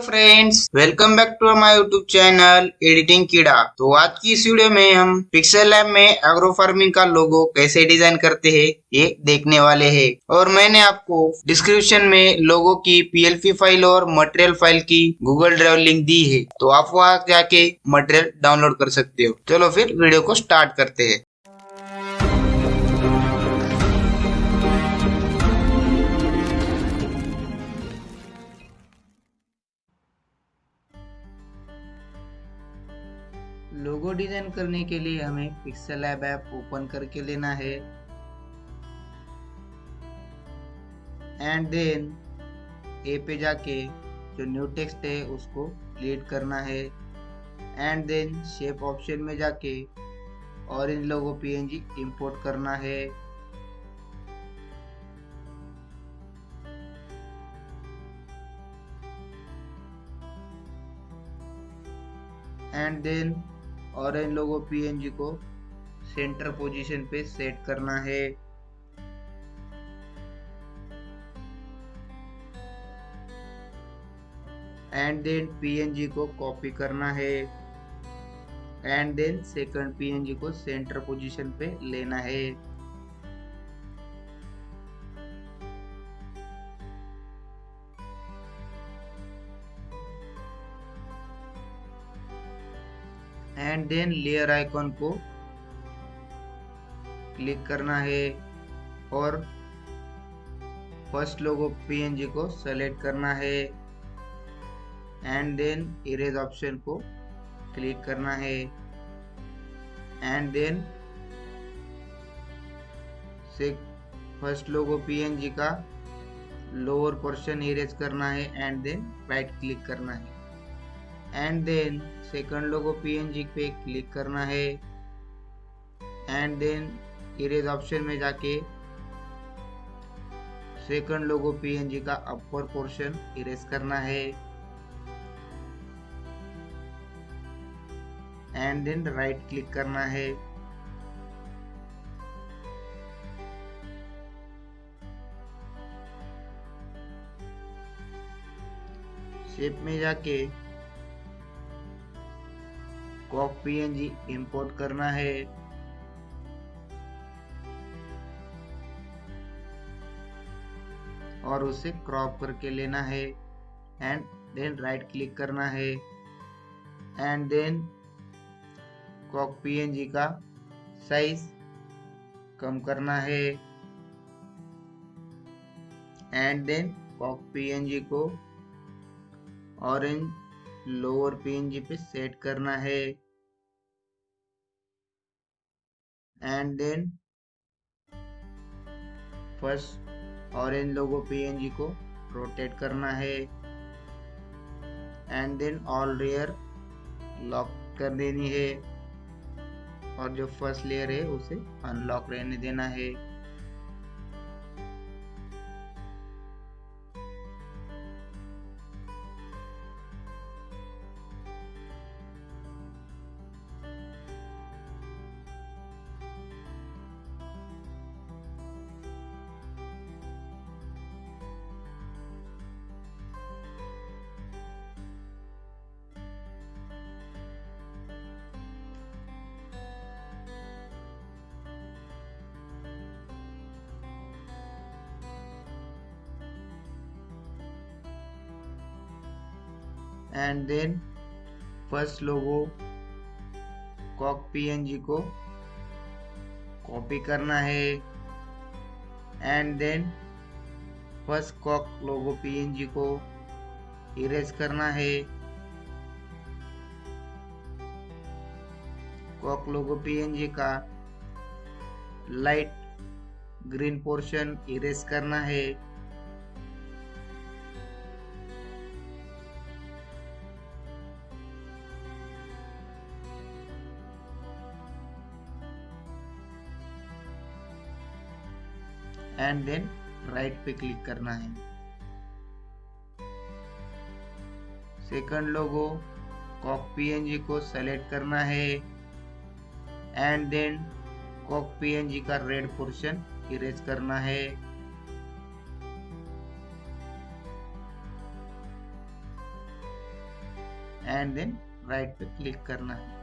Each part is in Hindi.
Friends, welcome back to my YouTube channel editing कीड़ा। तो आज की इस वीडियो में हम पिक्सल लैब में एग्रो फ़ार्मिंग का लोगो कैसे डिज़ाइन करते हैं, ये देखने वाले हैं। और मैंने आपको डिस्क्रिप्शन में लोगो की पीएलपी फ़ाइल और मटेरियल फ़ाइल की गूगल ड्राइव लिंक दी है। तो आप वहाँ जाके मटेरियल डाउनलोड कर सकते हो। चलो फिर वीडियो को स्टार्ट करते हैं। लोगो डिज़ाइन करने के लिए हमें पिक्सल ऐप ऐप ओपन करके लेना है। एंड देन ए पे जाके जो न्यू टेक्स्ट है, उसको लीड करना है। एंड देन शेप ऑप्शन में जाके ऑरेंज लोगों पीएनजी इंपोर्ट करना है। एंड देन और इन लोगों पीएनजी को सेंटर पोजीशन पे सेट करना है। एंड देन पीएनजी को कॉपी करना है। एंड देन सेकंड पीएनजी को सेंटर पोजीशन पे लेना है। एंड देन लेयर आइकॉन को क्लिक करना है और फ़र्स्ट लोगो पीएनजी को सेलेक्ट करना है। एंड देन इरेज ऑप्शन को क्लिक करना है। एंड देन से फ़र्स्ट लोगो पीएनजी का लोअर पोर्शन इरेज करना है। एंड देन राइट क्लिक करना है। And then second logo PNG पे क्लिक करना है। एंड देन इरेज ऑप्शन में जाके सेकंड लोगो पीएनजी का अपर पोर्शन इरेज करना है। एंड देन राइट क्लिक करना है। शेप में जाके कॉक पीएनजी इंपोर्ट करना है। और उसे क्रॉप करके लेना है। एंड देन राइट क्लिक करना है। एंड देन कॉक पीएनजी का साइज़ कम करना है। एंड देन कॉक पीएनजी को ऑरेंज लोअर पीएनजी पे सेट करना है। And then first orange logo PNG को रोटेट करना है। And then all layer lock कर देनी है। और जो फ़र्स्ट लेयर है, उसे अनलॉक रहने देना है। And then first logo cock PNG को कॉपी करना है and then first cock logo PNG को इरेज करना है। कॉक लोगो पीएनजी का लाइट ग्रीन पोर्शन इरेज करना है। एंड देन राइट पे क्लिक करना है। सेकंड लोगो कॉक पीएनजी को सेलेक्ट करना है। एंड देन कॉक पीएनजी का रेड पोर्शन इरेज करना है। एंड देन राइट पे क्लिक करना है।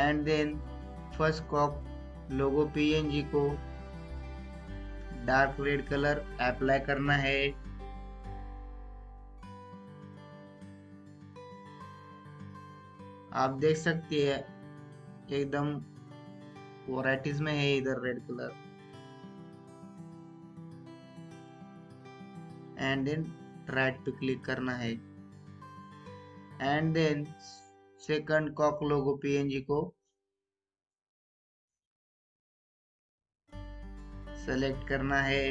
And then first cock logo PNG को डार्क रेड कलर अप्लाई करना है। आप देख सकते हैं, एकदम वराइटीज में है इधर red colour and then right पे क्लिक करना है। And then second cock logo PNG को। सेलेक्ट करना है।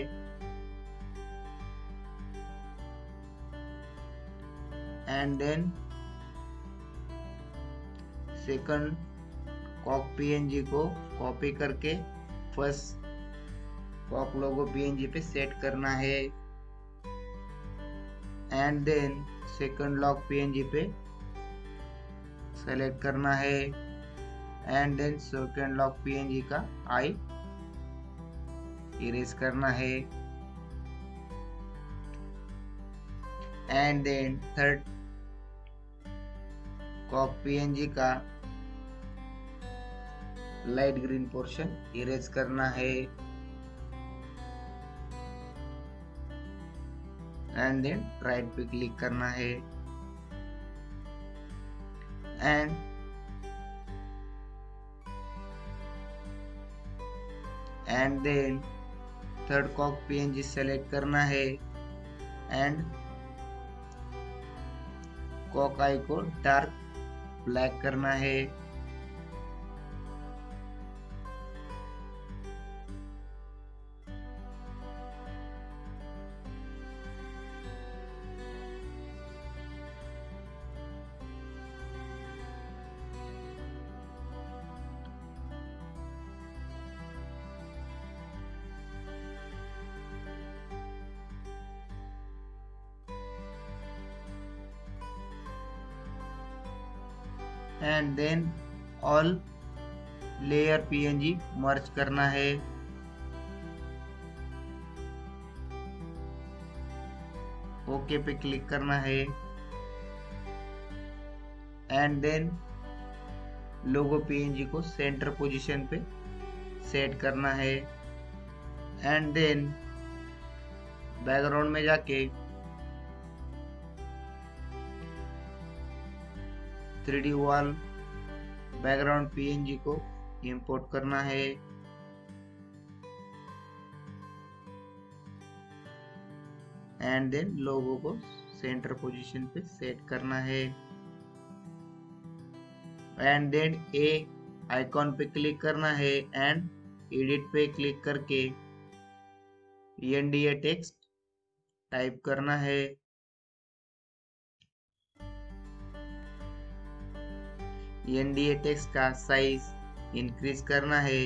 And then second cock PNG को कॉपी करके फ़र्स्ट कॉक लोगो पीएनजी पे सेट करना है। And then second lock PNG पे सेलेक्ट करना है। And then second lock PNG का आई इरेज करना है। And then third cock PNG का लाइट ग्रीन पोर्शन इरेज करना है। एंड देन राइट पे क्लिक करना है। And and then third cock PNG select करना है एंड कॉक आई को डार्क ब्लैक करना है। And then all layer PNG merge करना है। ओके पे क्लिक करना है। एंड देन लोगो पीएनजी को सेंटर पोजीशन पे सेट करना है। एंड देन बैकग्राउंड में जाके थ्री वॉल बैकग्राउंड पीएनजी को इंपोर्ट करना है। एंड देन लोगो को सेंटर पोजीशन पे सेट करना है। एंड देन ए आइकॉन पे क्लिक करना है एंड एडिट पे क्लिक करके एनडीए टेक्स्ट टाइप करना है। एनडीए टेक्स्ट का साइज़ इंक्रीज करना है।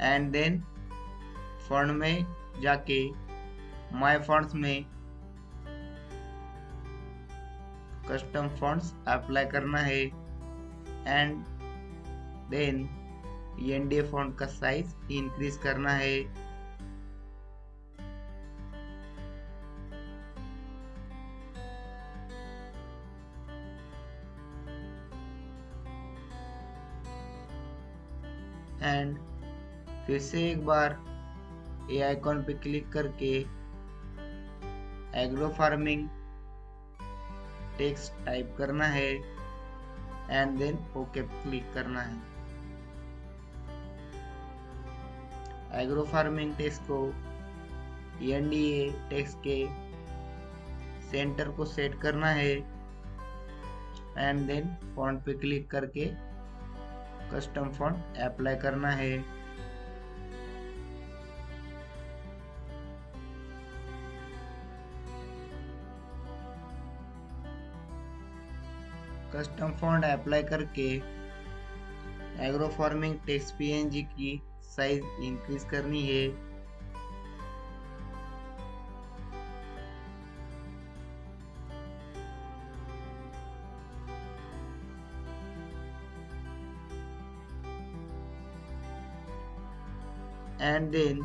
एंड देन फंड में जाके माय फंड्स में कस्टम फंड्स अप्लाई करना है। एंड देन एनडीए फॉन्ट का साइज़ इंक्रीज करना है। एंड फिर से एक बार ए आइकॉन पे क्लिक करके एग्रो फ़ार्मिंग टेक्स्ट टाइप करना है। एंड देन ओके क्लिक करना है। एग्रो फ़ार्मिंग टेक्स्ट को एनडीए टेक्स्ट के सेंटर को सेट करना है। एंड देन फॉन्ट पे क्लिक करके कस्टम फॉन्ट अप्लाई करना है। कस्टम फॉन्ट अप्लाई करके एग्रो फ़ार्मिंग टेक्स्ट पीएनजी की साइज़ इंक्रीज करनी है। And then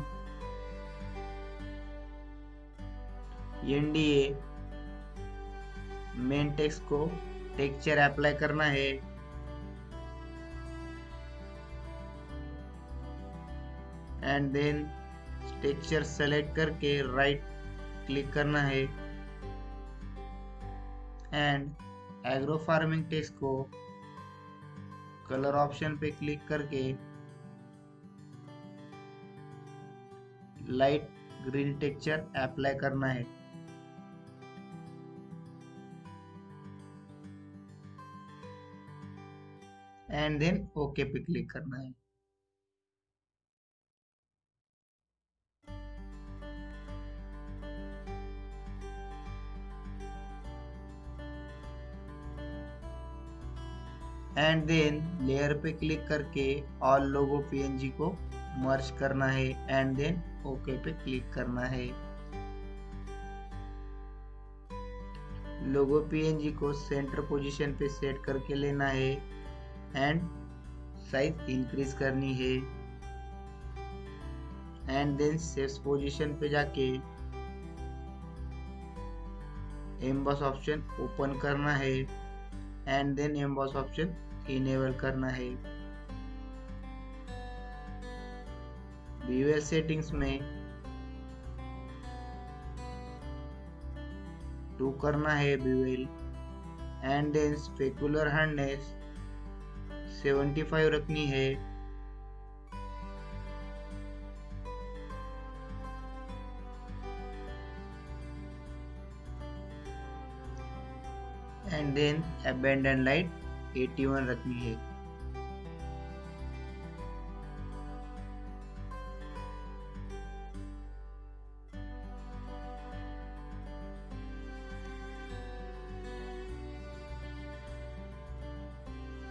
NDA main text को टेक्सचर अप्लाई करना है। एंड देन टेक्सचर सेलेक्ट करके राइट क्लिक करना है। एंड एग्रो फ़ार्मिंग टेक्स्ट को कलर ऑप्शन पे क्लिक करके लाइट ग्रीन टेक्सचर अप्लाई करना है। एंड देन ओके पे क्लिक करना है। एंड देन लेयर पे क्लिक करके ऑल लोगो पीएनजी को मर्ज करना है एंड देन ओके पे क्लिक करना है। लोगो पीएनजी को सेंटर पोजीशन पे सेट करके लेना है एंड साइज़ इंक्रीज करनी है। एंड देन सेव्स पोजीशन पे जाके एम्बस ऑप्शन ओपन करना है। And then emboss option enable करना है। बीवेल सेटिंग्स में टू करना है bevel and then specular hardness 75 रखनी है। एंड देन अबेंडन लाइट 81 रखनी है।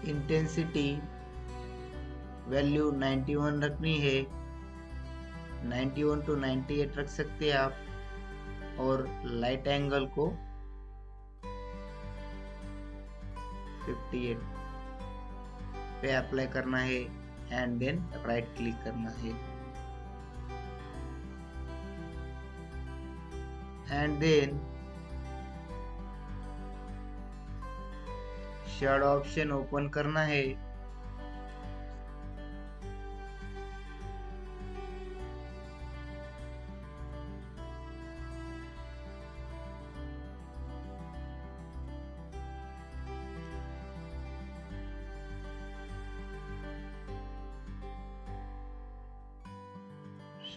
इंटेंसिटी वैल्यू 91 रखनी है। 91 टू 98 रख सकते हैं आप। और लाइट एंगल को 58 पे अप्लाई करना है एंड देन राइट क्लिक करना है. And then shade option open करना है.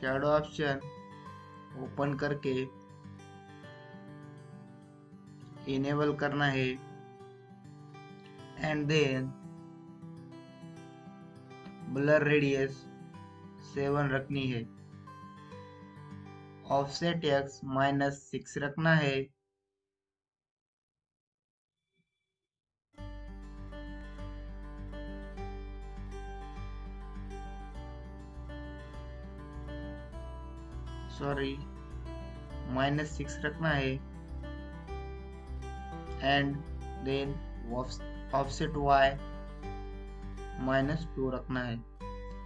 शेडो ऑप्शन ओपन करके इनेबल करना है and then blur radius seven रखनी है। ऑफसेट एक्स माइनस सिक्स रखना है। सॉरी माइनस सिक्स रखना है and then offset Y minus two रखना है.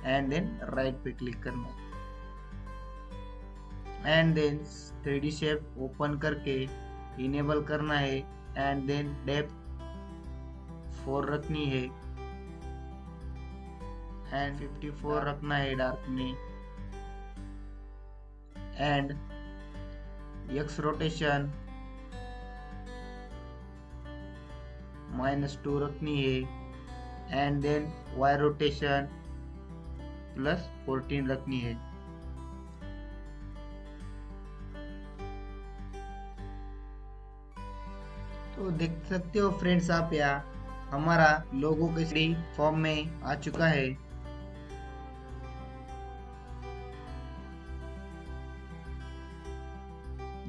एंड देन राइट पे क्लिक करना है. And then three shape open करके इनेबल करना है. एंड देन डेप्थ फोर रखनी है. एंड फिफ्टी फोर रखना है डार्क में. And x rotation minus two रखनी है and then y rotation plus fourteen रखनी है। तो देख सकते हो फ्रेंड्स आप यहाँ हमारा लोगो के फॉर्म में आ चुका है।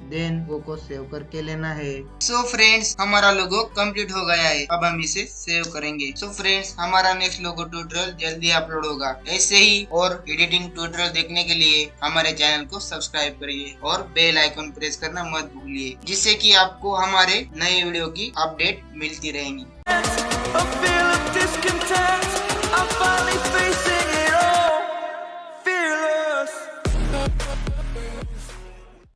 देन वो को सेव करके लेना है। सो so फ्रेंड्स हमारा लोगो कंप्लीट हो गया है। अब हम इसे सेव करेंगे। सो so फ्रेंड्स हमारा नेक्स्ट लोगो ट्यूटोरियल जल्दी अपलोड होगा। ऐसे ही और एडिटिंग ट्यूटोरियल देखने के लिए हमारे चैनल को सब्सक्राइब करिए और बेल आइकन प्रेस करना मत भूलिए जिससे की आपको हमारे नए वीडियो की अपडेट मिलती रहेंगी। I feel discontent, I'm finally facing